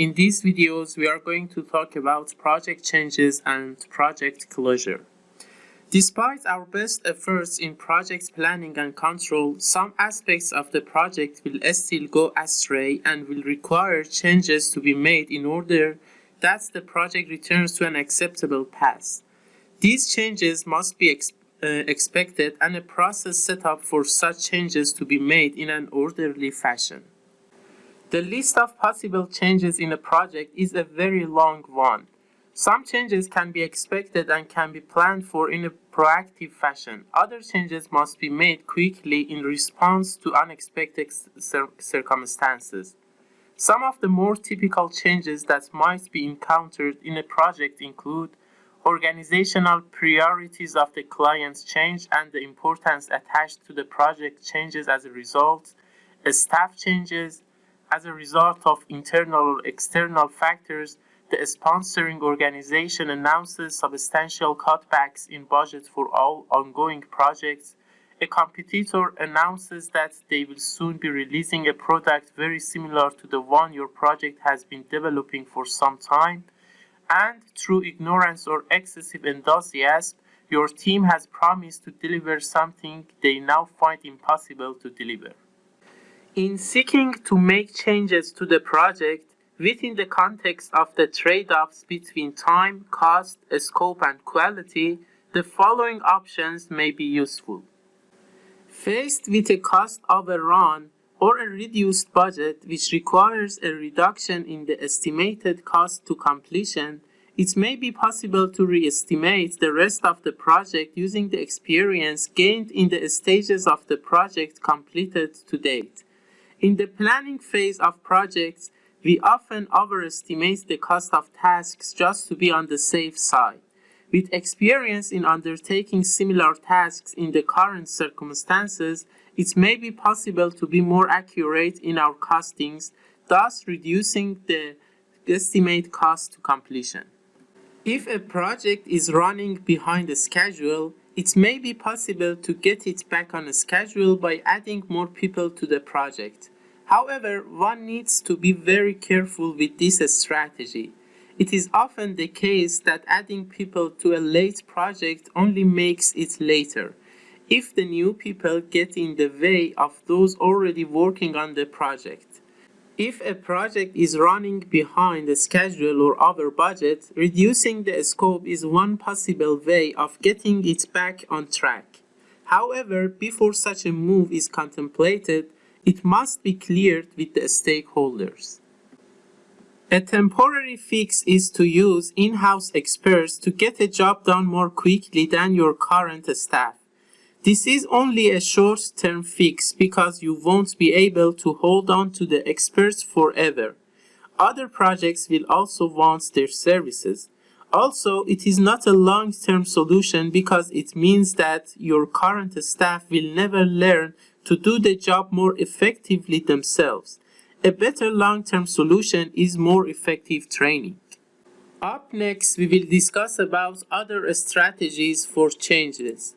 In these videos, we are going to talk about project changes and project closure. Despite our best efforts in project planning and control, some aspects of the project will still go astray and will require changes to be made in order that the project returns to an acceptable path. These changes must be ex uh, expected and a process set up for such changes to be made in an orderly fashion. The list of possible changes in a project is a very long one. Some changes can be expected and can be planned for in a proactive fashion. Other changes must be made quickly in response to unexpected cir circumstances. Some of the more typical changes that might be encountered in a project include organizational priorities of the clients change and the importance attached to the project changes as a result, staff changes, as a result of internal or external factors, the sponsoring organization announces substantial cutbacks in budget for all ongoing projects. A competitor announces that they will soon be releasing a product very similar to the one your project has been developing for some time. And through ignorance or excessive enthusiasm, your team has promised to deliver something they now find impossible to deliver. In seeking to make changes to the project within the context of the trade-offs between time, cost, scope, and quality, the following options may be useful. Faced with a cost overrun or a reduced budget which requires a reduction in the estimated cost to completion, it may be possible to re-estimate the rest of the project using the experience gained in the stages of the project completed to date. In the planning phase of projects, we often overestimate the cost of tasks just to be on the safe side. With experience in undertaking similar tasks in the current circumstances, it may be possible to be more accurate in our costings, thus reducing the estimate cost to completion. If a project is running behind the schedule, it may be possible to get it back on a schedule by adding more people to the project. However, one needs to be very careful with this strategy. It is often the case that adding people to a late project only makes it later. If the new people get in the way of those already working on the project. If a project is running behind the schedule or over budget, reducing the scope is one possible way of getting it back on track. However, before such a move is contemplated, it must be cleared with the stakeholders. A temporary fix is to use in-house experts to get a job done more quickly than your current staff. This is only a short-term fix because you won't be able to hold on to the experts forever. Other projects will also want their services. Also, it is not a long-term solution because it means that your current staff will never learn to do the job more effectively themselves. A better long-term solution is more effective training. Up next, we will discuss about other strategies for changes.